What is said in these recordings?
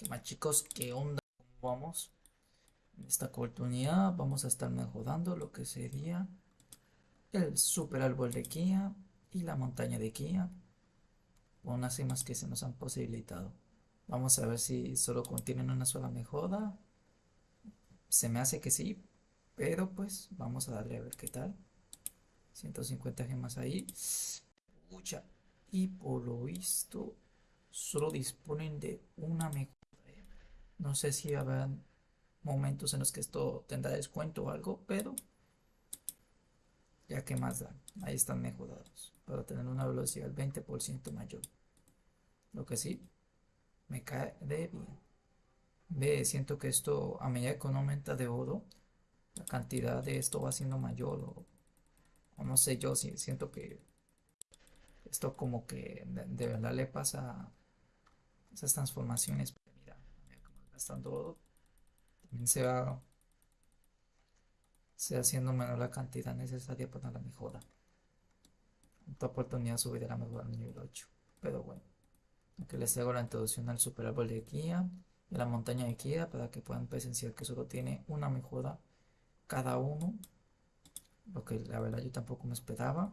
¿Qué más chicos? ¿Qué onda? ¿Cómo vamos? En esta oportunidad vamos a estar mejorando lo que sería el super árbol de Kia y la montaña de Kia con unas cimas que se nos han posibilitado. Vamos a ver si solo contienen una sola mejora. Se me hace que sí, pero pues vamos a darle a ver qué tal. 150 gemas ahí. Pucha. Y por lo visto solo disponen de una mejora. No sé si habrá momentos en los que esto tendrá descuento o algo, pero ya que más da, ahí están mejorados para tener una velocidad del 20% mayor. Lo que sí, me cae de bien. Ve, siento que esto, a medida que uno aumenta de oro, la cantidad de esto va siendo mayor o, no sé yo, si siento que esto como que de, verdad le pasa esas transformaciones. Gastando oro, también se va, se haciendo menor la cantidad necesaria para la mejora. En otra oportunidad subiré la mejora al nivel 8, pero bueno. Aquí les hago la introducción al super árbol de Kia y la montaña de Kia para que puedan presenciar que solo tiene una mejora cada uno. Lo que la verdad yo tampoco me esperaba.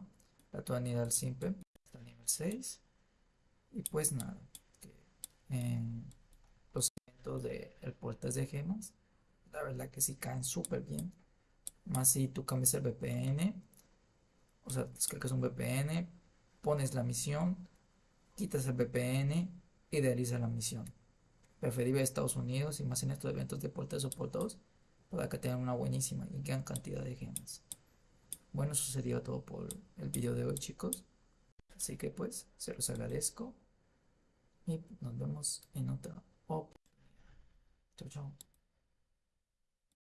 La tonalidad simple hasta el nivel 6. Y pues nada. En los elementos del portal de gemas. La verdad que sí caen súper bien. Más si tú cambias el VPN. O sea, descargas un VPN. Pones la misión quitas el VPN y realiza la misión. Preferible Estados Unidos y más en estos eventos de portes soportados para que tengan una buenísima y gran cantidad de gemas. Bueno, eso sería todo por el video de hoy chicos. Así que pues, se los agradezco y nos vemos en otra oportunidad. 그.